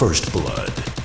First Blood.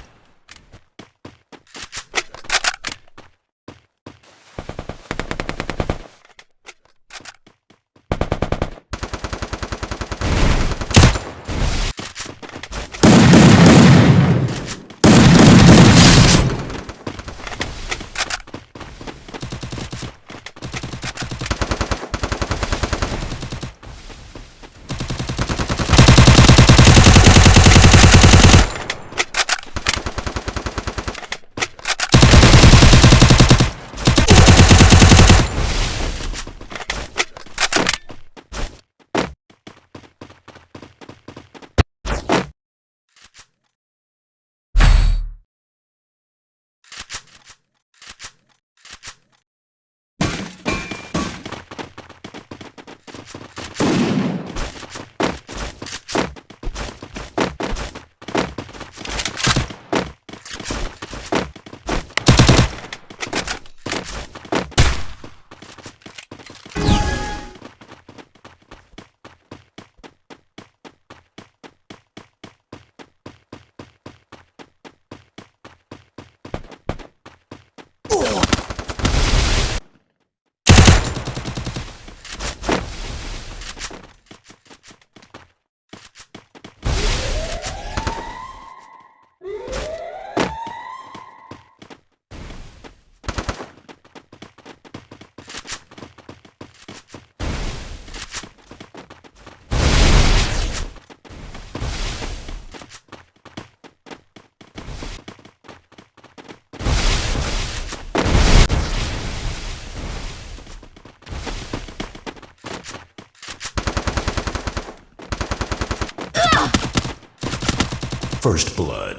First Blood.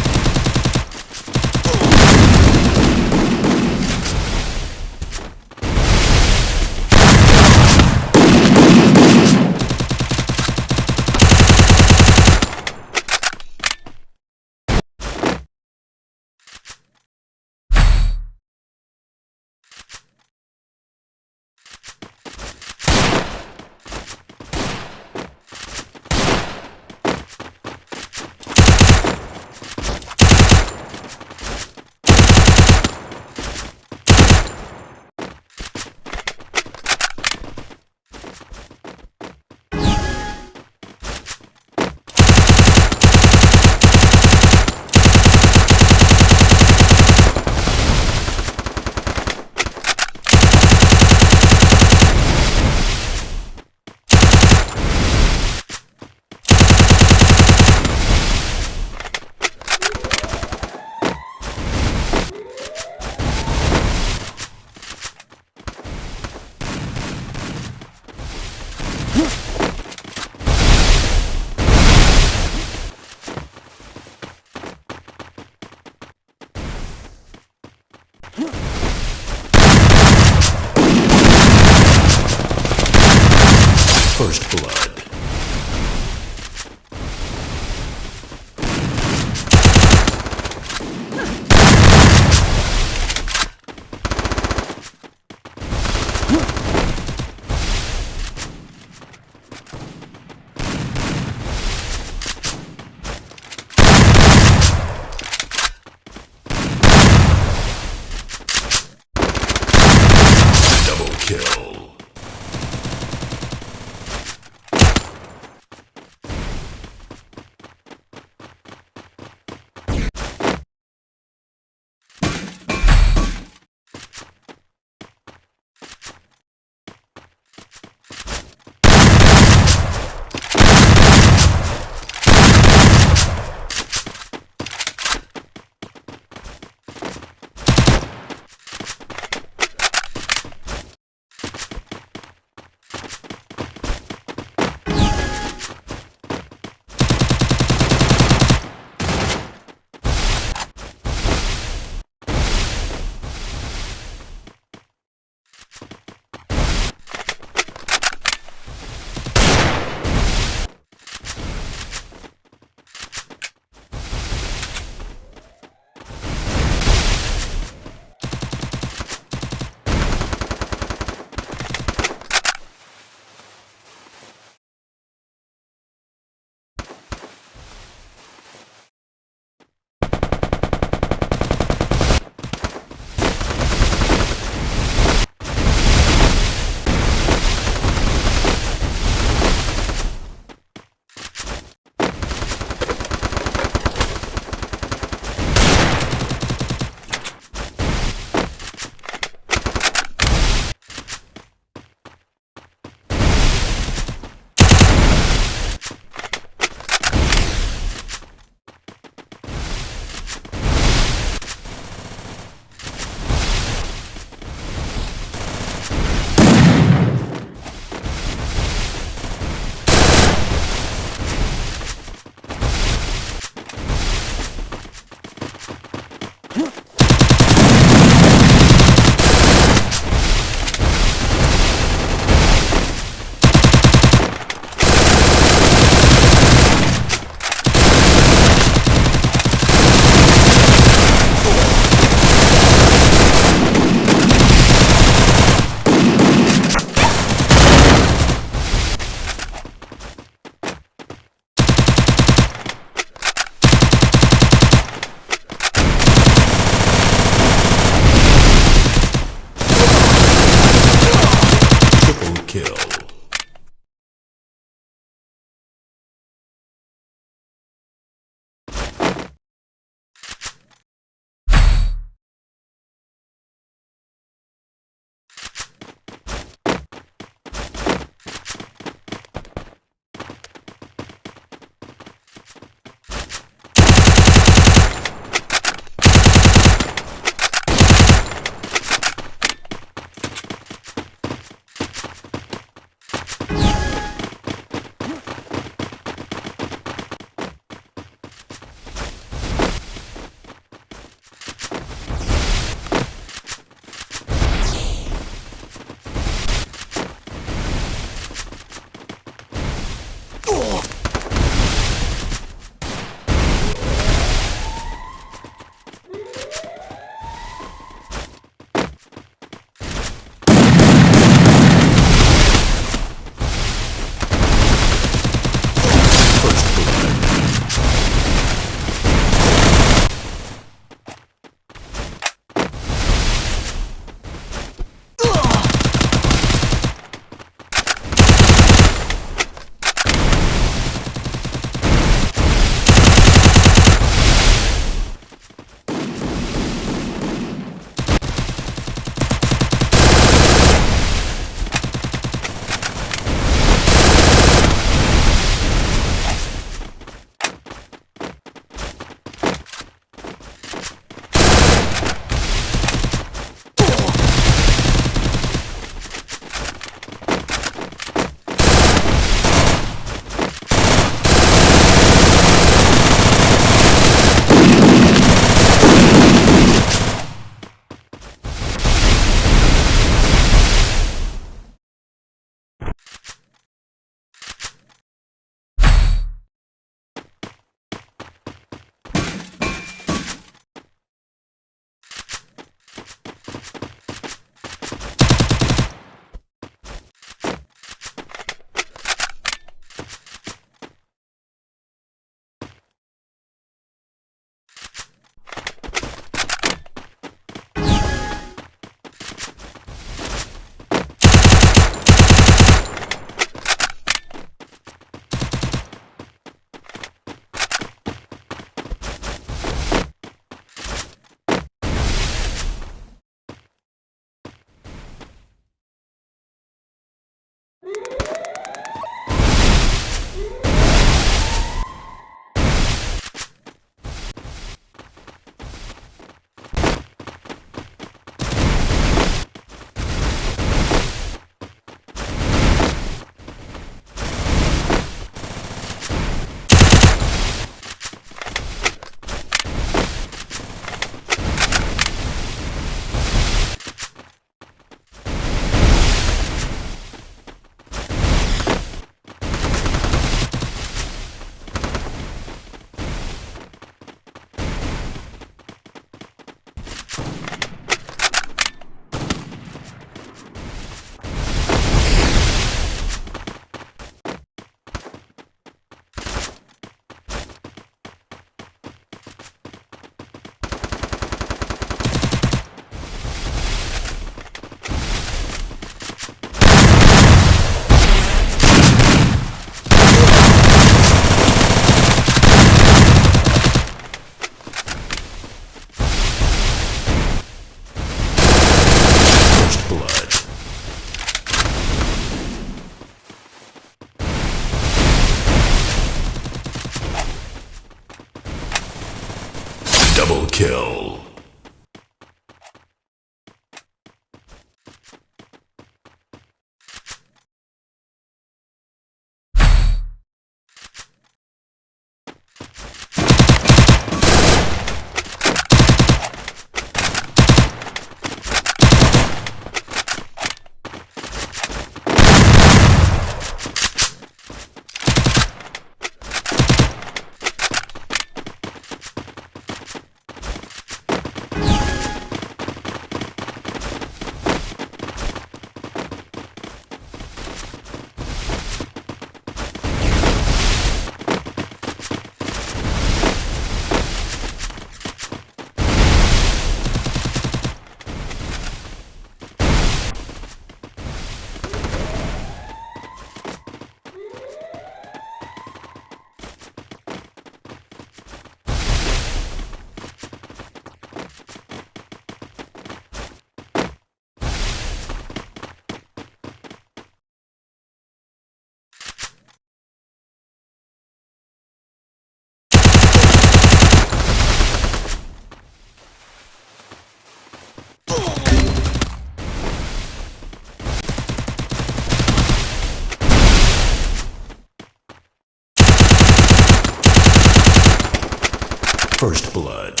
Blood.